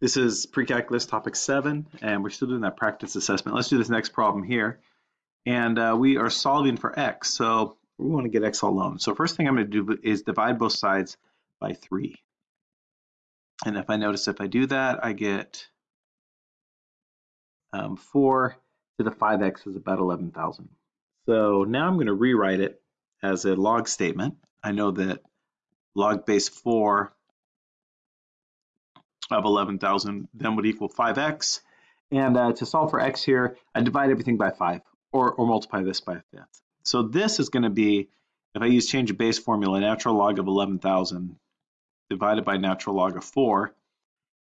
This is pre-calculus topic seven, and we're still doing that practice assessment. Let's do this next problem here. And uh, we are solving for x, so we want to get x alone. So first thing I'm going to do is divide both sides by three. And if I notice if I do that, I get um, four to the 5x is about 11,000. So now I'm going to rewrite it as a log statement. I know that log base 4 of 11,000 then would equal 5x. And uh, to solve for x here, I divide everything by 5 or, or multiply this by a fifth. So this is going to be, if I use change of base formula, natural log of 11,000 divided by natural log of 4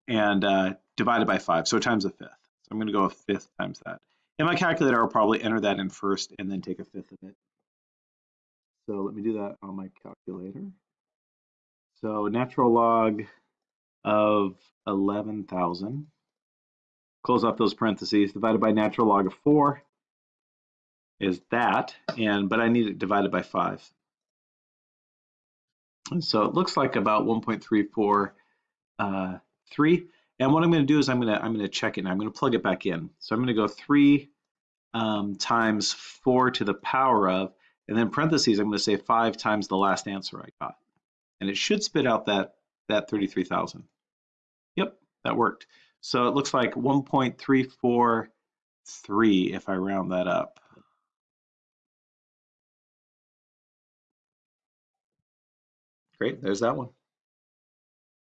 and uh, divided by 5, so times a fifth. So I'm going to go a fifth times that. In my calculator, I'll probably enter that in first and then take a fifth of it. So let me do that on my calculator. So natural log of 11,000. Close off those parentheses, divided by natural log of 4 is that, and but I need it divided by 5. And so it looks like about 1.343. Uh, and what I'm going to do is I'm going to I'm going to check it and I'm going to plug it back in. So I'm going to go 3 um, times 4 to the power of, and then parentheses I'm going to say 5 times the last answer I got. And it should spit out that that 33,000. Yep, that worked. So it looks like 1.343 if I round that up. Great, there's that one.